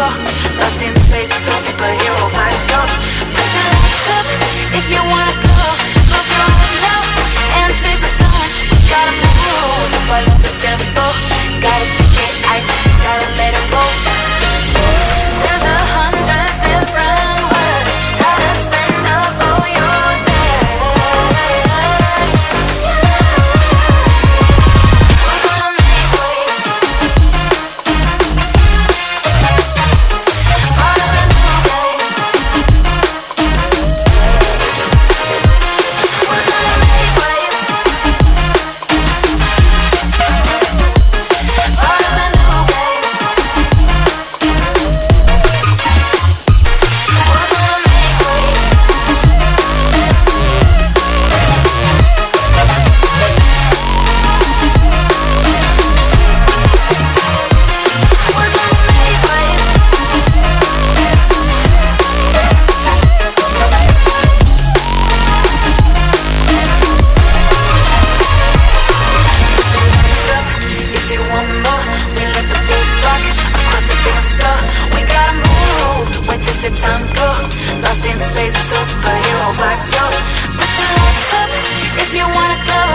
lost in space, so superhero time go Lost in space, superhero vibes, yo. Put your lights up if you wanna go.